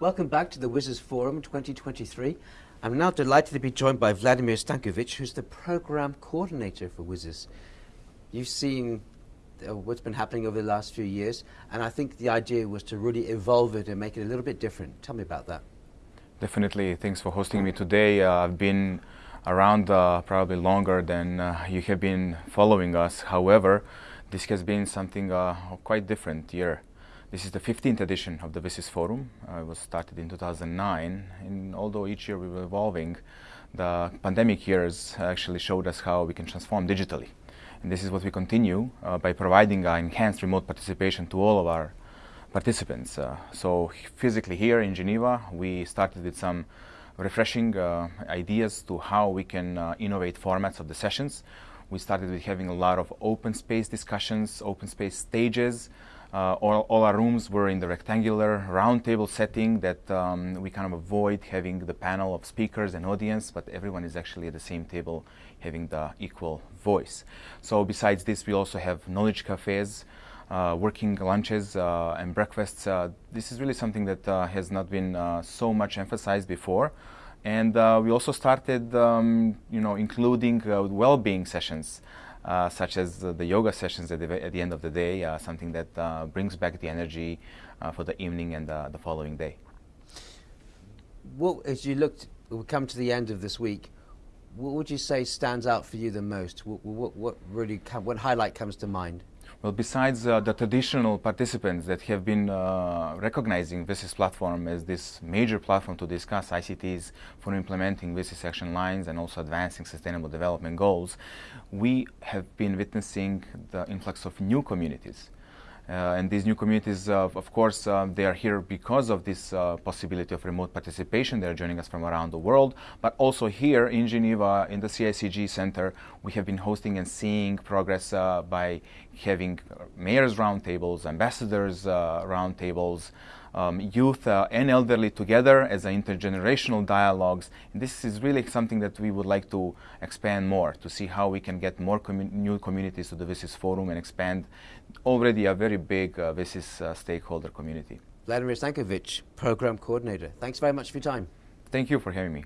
Welcome back to the WSIS Forum 2023. I'm now delighted to be joined by Vladimir Stankovic, who's the program coordinator for WSIS. You've seen uh, what's been happening over the last few years, and I think the idea was to really evolve it and make it a little bit different. Tell me about that. Definitely. Thanks for hosting me today. Uh, I've been around uh, probably longer than uh, you have been following us. However, this has been something uh, quite different year. This is the 15th edition of the WSIS Forum. Uh, it was started in 2009, and although each year we were evolving, the pandemic years actually showed us how we can transform digitally. And this is what we continue uh, by providing uh, enhanced remote participation to all of our participants. Uh, so physically here in Geneva, we started with some refreshing uh, ideas to how we can uh, innovate formats of the sessions. We started with having a lot of open space discussions, open space stages, uh, all, all, our rooms were in the rectangular roundtable setting that um, we kind of avoid having the panel of speakers and audience, but everyone is actually at the same table having the equal voice. So besides this, we also have knowledge cafes, uh, working lunches uh, and breakfasts. Uh, this is really something that uh, has not been uh, so much emphasized before. And we also started, um, you know, including well-being sessions. Uh, such as uh, the yoga sessions at the, at the, end of the day, uh, something that uh, brings back the energy uh, for the evening and the following day. What, as you looked, we come to the end of this week, what would you say stands out for you the most? What, what, what really, what highlight comes to mind? Well, besides uh, the traditional participants that have been uh, recognizing WSIS platform as this major platform to discuss ICTs for implementing WSIS action lines and also advancing sustainable development goals, we have been witnessing the influx of new communities and these new communities, uh, of course, uh, they are here because of this possibility of remote participation. They're joining us from around the world. But also here in Geneva, in the CICG Center, we have been hosting and seeing progress by having mayors roundtables, ambassadors roundtables, um, youth uh, and elderly together as intergenerational dialogues. And this is really something that we would like to expand more to see how we can get more commu new communities to the WSIS Forum and expand already a very big uh, uh, stakeholder community. Vladimir Stankovic, Program Coordinator. Thanks very much for your time. Thank you for having me.